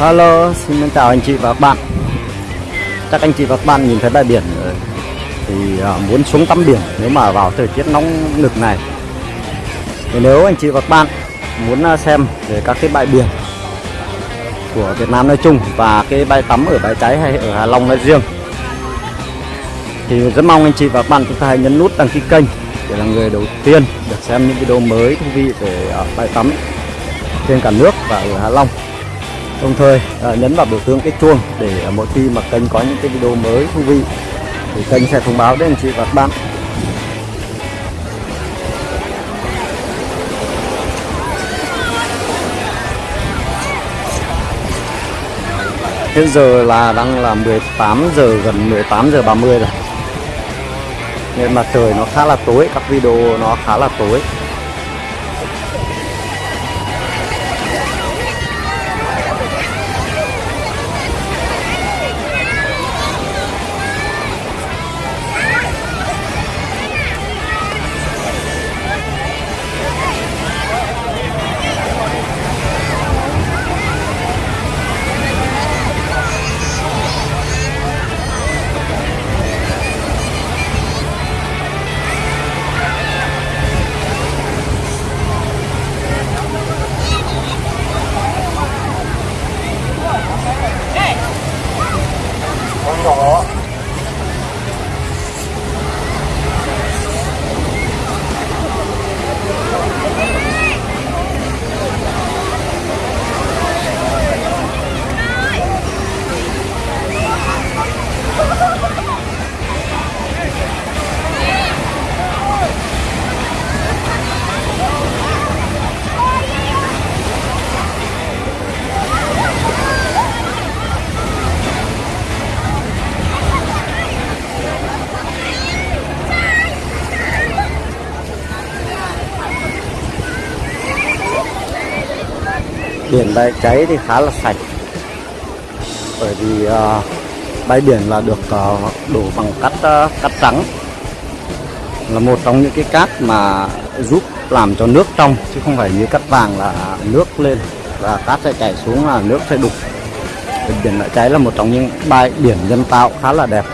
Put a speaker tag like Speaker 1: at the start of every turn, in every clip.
Speaker 1: Hello, xin chào anh chị và các bạn. Chắc anh chị và các bạn nhìn thấy bãi biển rồi. Thì à, muốn xuống tắm biển nếu mà vào thời tiết nóng nực này. Thì nếu anh chị và các bạn muốn à, xem về các cái bãi biển của Việt Nam nói chung Và cái bãi tắm ở bãi cháy hay ở Hà Long nói riêng Thì rất mong anh chị và các bạn chúng ta hãy nhấn nút đăng ký kênh Để là người đầu tiên được xem những video mới thú vị về à, bãi tắm trên cả nước và ở Hà Long đồng thời à, nhấn vào biểu tượng cái chuông để à, mỗi khi mà kênh có những cái video mới thú vị thì kênh sẽ thông báo đến anh chị và các bạn. Hiện giờ là đang là 18 giờ gần 18 giờ 30 rồi. Nên mà trời nó khá là tối các video nó khá là tối. Biển bãi cháy thì khá là sạch. Bởi vì uh, bãi biển là được ờ, uh, đổ bằng cát uh, cát trắng. Là một trong những cái cát mà giúp làm cho nước trong chứ không phải như cát vàng là nước lên và cát sẽ chảy xuống là nước sẽ đục. Biển bãi cháy là một trong những bãi biển nhân tạo khá là đẹp.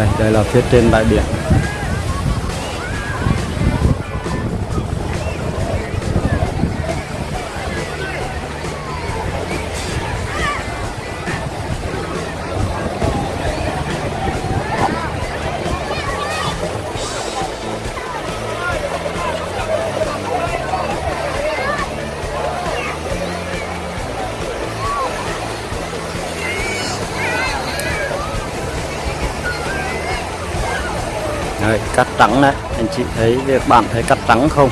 Speaker 1: Đây đây là phía trên bãi biển. Cắt trắng đấy anh chị thấy việc bạn thấy cắt trắng không?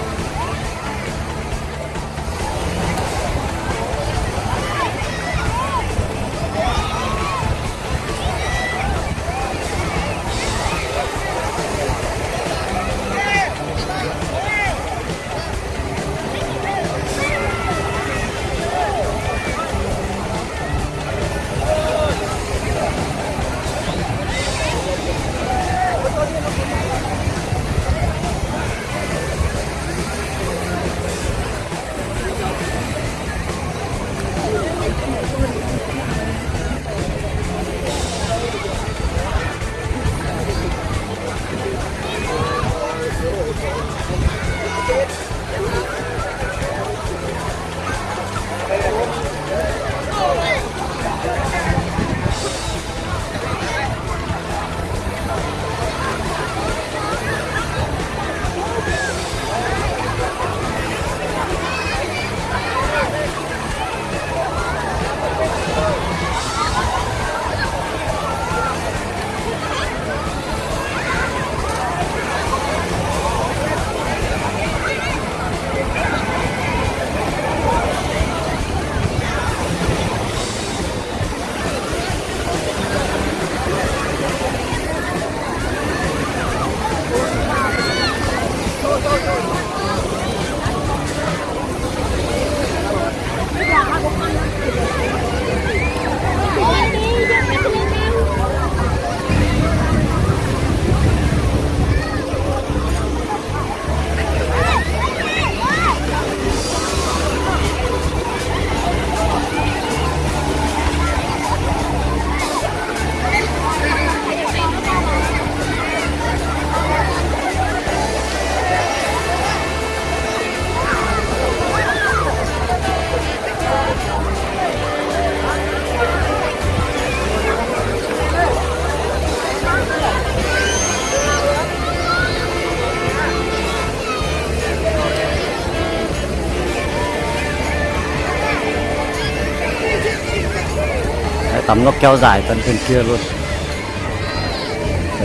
Speaker 1: Tắm nó kéo dài tận trên kia luôn.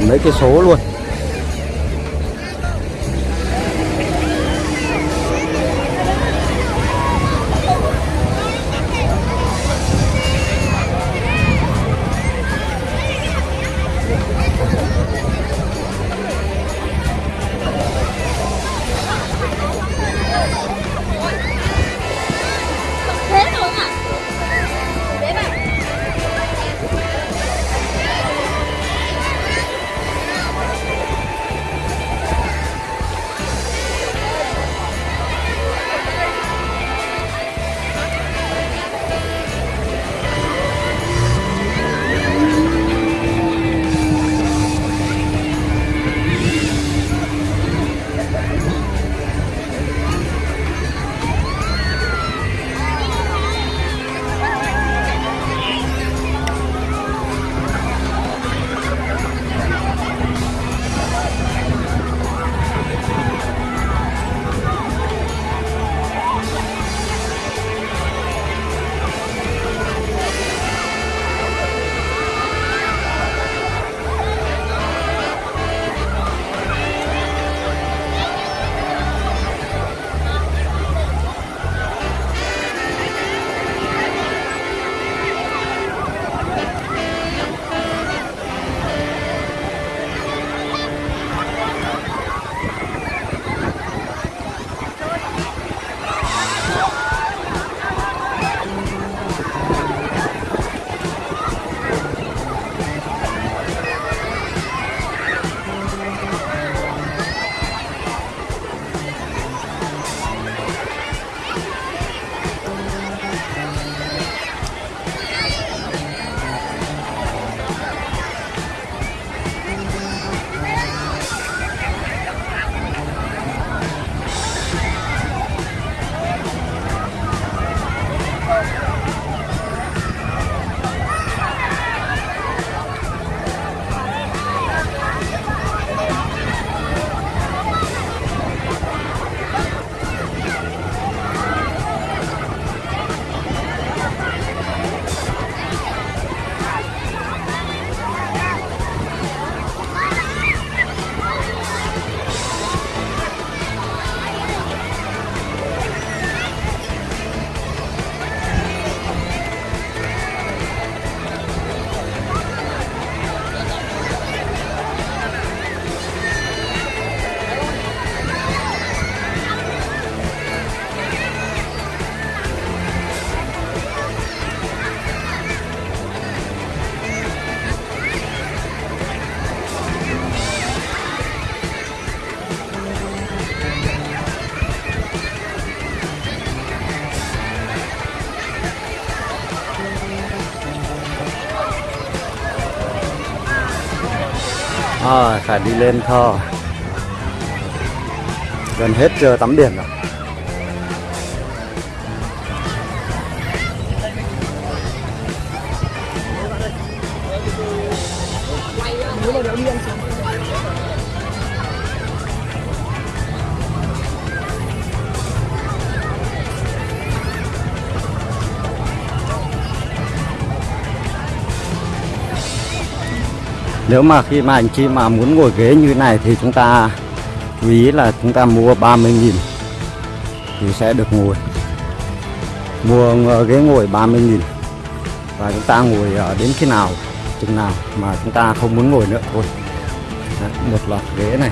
Speaker 1: Mấy cái số luôn. Ờ, phải đi lên thôi gần hết giờ tắm biển rồi. Nếu mà khi mà anh chị mà muốn ngồi ghế như này thì chúng ta chú ý là chúng ta mua 30.000 thì sẽ được ngồi. Mua ờ, ghế ngồi 30.000 và chúng ta ngồi ở đến khi nào chừng nào mà chúng ta không muốn ngồi nữa thôi. Đấy, một loạt ghế này.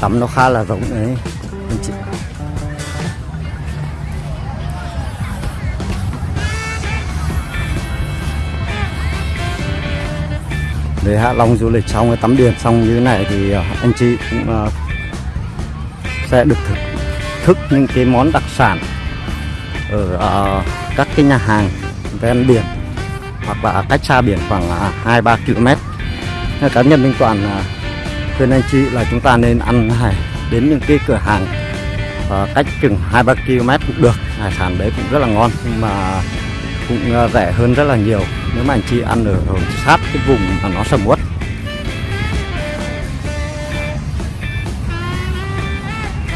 Speaker 1: Tắm nó khá là rộng đấy. Anh chị. Để Hạ Long du lịch xong cái tắm biển xong như thế này thì ờ, anh chị cũng ờ, sẽ được thực thức những cái món đặc sản ở ờ, các cái nhà hàng ven biển hoặc là cách xa biển khoảng à, hai ba km cá nhân Minh Toàn khuyên anh chị là chúng ta nên ăn hải đến những cái cửa hàng ờ, cách chừng hai ba km cũng được. Hải sản đấy cũng rất là ngon nhưng mà cũng ờ, rẻ hơn rất là nhiều. Nếu mà anh chị ăn ở, ở sát cái vùng mà nó sầm uất.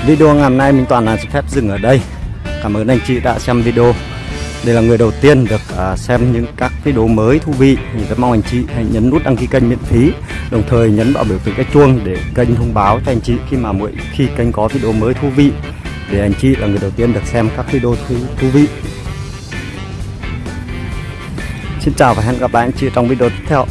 Speaker 1: Video ngày hôm nay mình toàn là phép dừng ở đây. Cảm ơn anh chị đã xem video đây là người đầu tiên được à, xem những các video mới thú vị. Thì rất mong anh chị hãy nhấn nút đăng ký kênh miễn phí đồng thời nhấn vào biểu tượng cái chuông để kênh thông báo cho anh chị khi mà mỗi khi kênh có video mới thú vị. Để anh chị là người đầu tiên được xem các video thú, thú vị. Xin chào và hẹn gặp lại anh chị trong video tiếp theo.